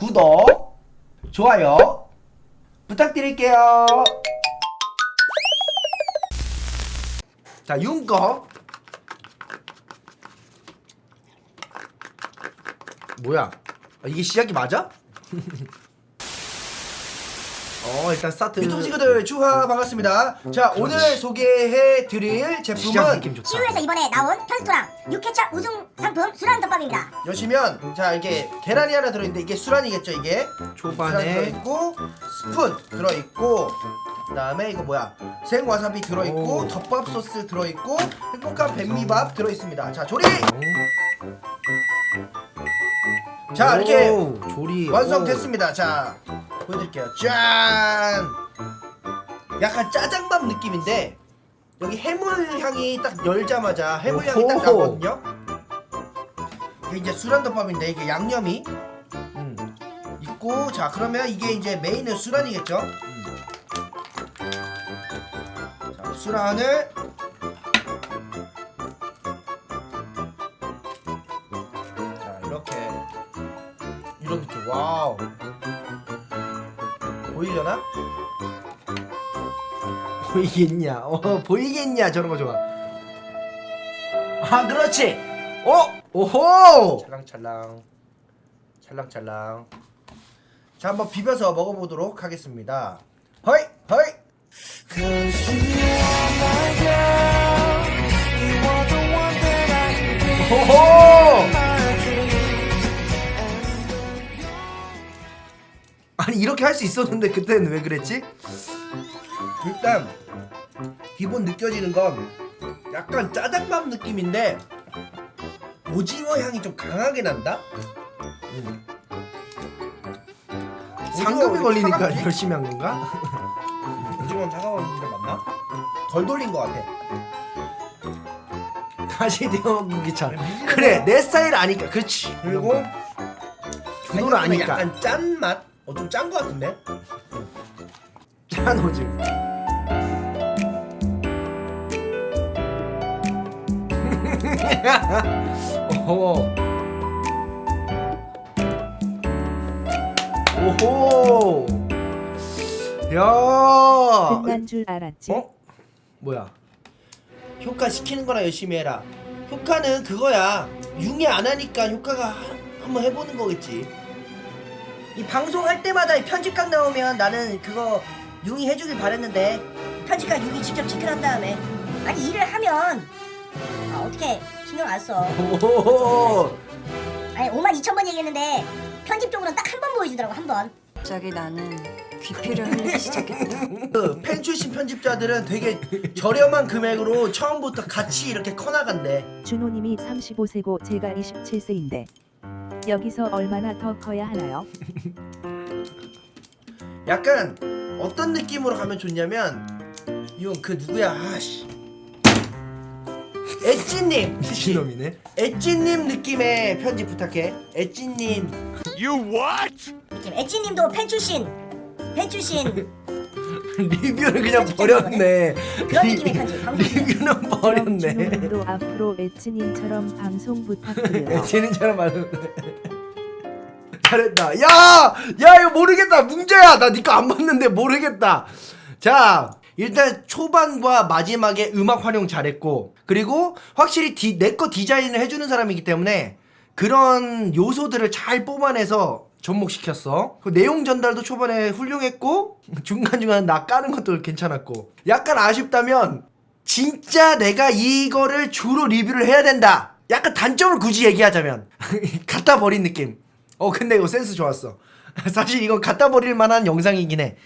구독, 좋아요 부탁드릴게요. 자, 윤거. 뭐야? 아, 이게 시작이 맞아? 어 일단 스타트. 유튜브 친구들 주하 반갑습니다. 자 오늘 소개해드릴 제품은 시우에서 이번에 나온 편스토랑 6회차 우승 상품 수란 덮밥입니다. 여시면 자 이게 계란이 하나 들어있는데 이게 수란이겠죠 이게? 초반에. 들어있고 스푼 들어있고 그 다음에 이거 뭐야? 생와사비 들어있고 오. 덮밥 소스 들어있고 행복한 뱀미밥 들어있습니다. 자 조리! 자 이렇게 오, 조리. 완성됐습니다. 자 보여드릴게요. 짠! 약간 짜장밥 느낌인데 여기 해물 향이 딱 열자마자 해물 향이 딱. 나거든요? 이게 이제 수란덮밥인데 이게 양념이. 음. 있고 자 그러면 이게 이제 메인은 수란이겠죠? 음. 자 수란을. 자 이렇게. 이런 느낌 wow 보이려나? 보이겠냐? 어 보이겠냐? 저런 거 좋아. 아 그렇지! 어? 오호! 찰랑찰랑. 찰랑찰랑. 자 한번 비벼서 먹어보도록 하겠습니다 아니 이렇게 할 수 있었는데 그때는 왜 그랬지? 일단 기본 느껴지는 건 약간 짜장밥 느낌인데 오징어 향이 좀 강하게 난다? 음. 오징어 걸리니까 차갑지? 열심히 한 건가? 오징어는 차가웠는데 맞나? 덜 돌린 것 같아 다시 데워보기 참 그래 내 스타일 아니까 그렇지 그리고 준호를 아니까 약간 짠맛? 어 좀짠것 같은데? 짠 오징어 오호 오호 야 끝난 줄 알았지? 어? 뭐야? 효과 시키는 거나 열심히 해라. 효과는 그거야. 융이 안 하니까 효과가 하- 한번 해보는 거겠지. 이 방송할 때마다 이 편집각 나오면 나는 그거 융이 해주길 바랬는데 편집각 융이 직접 체크한 다음에 아니 일을 하면 아, 어떻게 신경 안 써. 오호 아니 5만 2천 번 얘기했는데 편집적으로는 딱 한 번 보여주더라고 한 번. 갑자기 나는 귀피를 흘리기 시작했다. 그팬 출신 편집자들은 되게 저렴한 금액으로 처음부터 같이 이렇게 커나간대. 준호님이 35세고 제가 27세인데 여기서 얼마나 더 커야 하나요? 약간 어떤 느낌으로 가면 좋냐면 이건 그 누구야? 아씨. 엣지님. 미친놈이네 엣지님 느낌의 편집 부탁해. 엣지님. 느낌. 엣지님도 팬 출신 팬 출신 리뷰를 그냥 버렸네 그런 리- 느낌의 편집. 방송 리뷰는 버렸네 앞으로 에츠님처럼 방송 부탁드려요. 쟤는처럼 말하는데 잘했다 야! 야 이거 모르겠다 뭉자야 나 니 거 안 봤는데 모르겠다 자 일단 초반과 마지막에 음악 활용 잘했고 그리고 확실히 내 거 디자인을 해주는 사람이기 때문에 그런 요소들을 잘 뽑아내서 접목시켰어 그 내용 전달도 초반에 훌륭했고 중간중간 나 까는 것도 괜찮았고 약간 아쉽다면 진짜 내가 이거를 주로 리뷰를 해야 된다. 약간 단점을 굳이 얘기하자면 갖다 버린 느낌. 어 근데 이거 센스 좋았어. 사실 이건 갖다 버릴 만한 영상이긴 해.